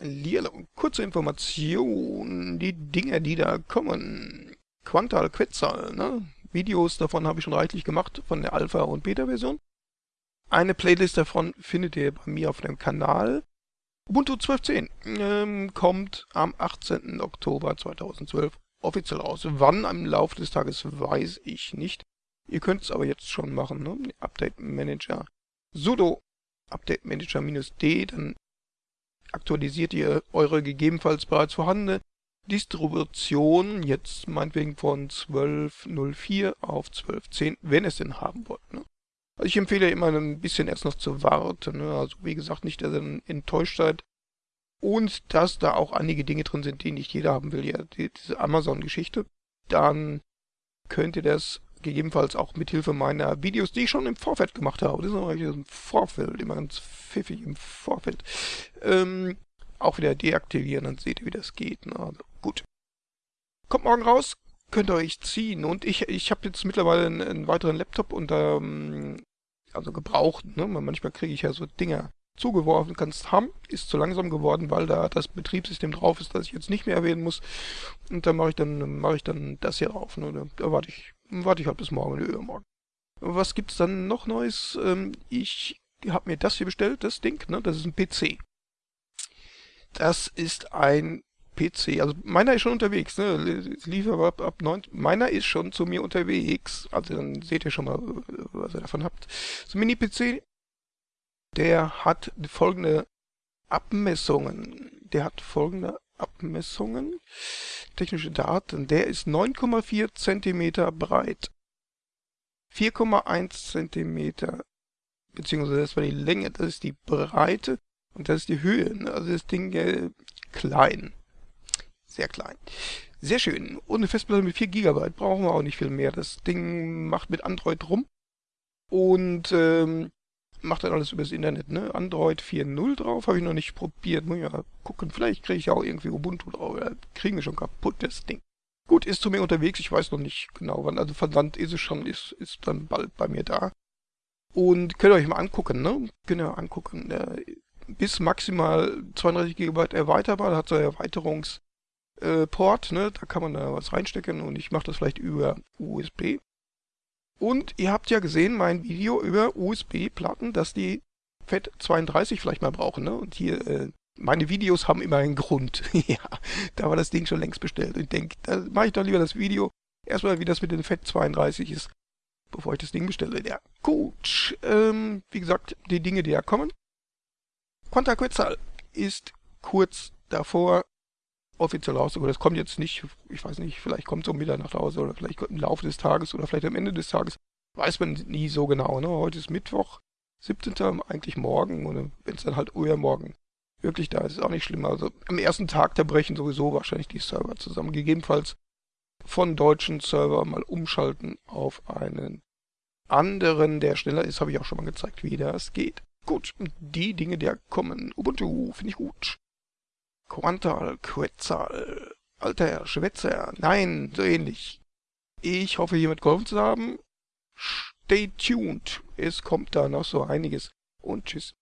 Und kurze Information, die Dinge, die da kommen. Quantal Quetzal, ne? Videos davon habe ich schon reichlich gemacht, von der Alpha- und Beta-Version. Eine Playlist davon findet ihr bei mir auf dem Kanal. Ubuntu 12.10 ähm, kommt am 18. Oktober 2012 offiziell raus. Wann im Laufe des Tages weiß ich nicht. Ihr könnt es aber jetzt schon machen. Ne? Update Manager sudo Update Manager -d, dann aktualisiert ihr eure gegebenenfalls bereits vorhandene Distribution jetzt meinetwegen von 12.04 auf 12.10, wenn es denn haben wollt. Ne? Also ich empfehle immer ein bisschen erst noch zu warten. Ne? Also wie gesagt, nicht, dass ihr enttäuscht seid. Und dass da auch einige Dinge drin sind, die nicht jeder haben will. Ja, die, diese Amazon-Geschichte. Dann könnt ihr das gegebenenfalls auch mit Hilfe meiner Videos, die ich schon im Vorfeld gemacht habe. Das ist natürlich im Vorfeld, immer ganz pfiffig im Vorfeld. Ähm, auch wieder deaktivieren, dann seht ihr, wie das geht. Also, gut. Kommt morgen raus, könnt ihr euch ziehen. Und ich, ich habe jetzt mittlerweile einen, einen, weiteren Laptop und ähm, also gebraucht. Ne? Manchmal kriege ich ja so Dinger zugeworfen, kannst haben, ist zu langsam geworden, weil da das Betriebssystem drauf ist, das ich jetzt nicht mehr erwähnen muss. Und dann mache ich dann mache ich dann das hier drauf. Ne? Da warte ich, warte ich halt bis morgen oder übermorgen. Was gibt's dann noch Neues? Ähm, ich habe mir das hier bestellt, das Ding, ne? Das ist ein PC. Das ist ein PC. Also meiner ist schon unterwegs, ne? Liefer ab, ab 9. Meiner ist schon zu mir unterwegs. Also dann seht ihr schon mal, was ihr davon habt. So ein Mini-PC, der hat folgende Abmessungen. Der hat folgende Abmessungen. Technische Daten. Der ist 9,4 cm breit. 4,1 cm beziehungsweise das war die Länge, das ist die Breite und das ist die Höhe. Ne? Also das Ding äh, klein. Sehr klein. Sehr schön. Und eine Festplatte mit 4 GB. Brauchen wir auch nicht viel mehr. Das Ding macht mit Android rum. Und ähm, macht dann alles übers Internet. Ne? Android 4.0 drauf. Habe ich noch nicht probiert. Muss ja gucken. Vielleicht kriege ich auch irgendwie Ubuntu drauf. Ja, kriegen wir schon kaputt, das Ding. Gut, ist zu mir unterwegs. Ich weiß noch nicht genau wann. Also Versand ist es schon. Ist, ist dann bald bei mir da. Und könnt ihr euch mal angucken. Ne? Könnt ihr angucken. Äh, bis maximal 32 GB erweiterbar. Da hat so Erweiterungs- äh, Port, ne? da kann man da was reinstecken und ich mache das vielleicht über USB. Und ihr habt ja gesehen, mein Video über USB-Platten, dass die FAT32 vielleicht mal brauchen. Ne? Und hier, äh, meine Videos haben immer einen Grund. ja, da war das Ding schon längst bestellt. Und ich denke, da mache ich doch lieber das Video erstmal, wie das mit den FAT32 ist, bevor ich das Ding bestelle. Ja, gut. Ähm, wie gesagt, die Dinge, die da kommen. Quanta Quetzal ist kurz davor, offiziell rauszukommen. Das kommt jetzt nicht, ich weiß nicht, vielleicht kommt es um Mitternacht raus oder vielleicht im Laufe des Tages oder vielleicht am Ende des Tages. Weiß man nie so genau. Ne? Heute ist Mittwoch, 17. eigentlich morgen oder wenn es dann halt übermorgen wirklich da ist, ist auch nicht schlimm. Also am ersten Tag, da brechen sowieso wahrscheinlich die Server zusammen. Gegebenenfalls von deutschen Server mal umschalten auf einen anderen, der schneller ist, habe ich auch schon mal gezeigt, wie das geht. Gut, die Dinge, die kommen. Ubuntu, finde ich gut. Quantal, Quetzal, alter Schwätzer, nein, so ähnlich. Ich hoffe, hiermit geholfen zu haben. Stay tuned, es kommt da noch so einiges. Und tschüss.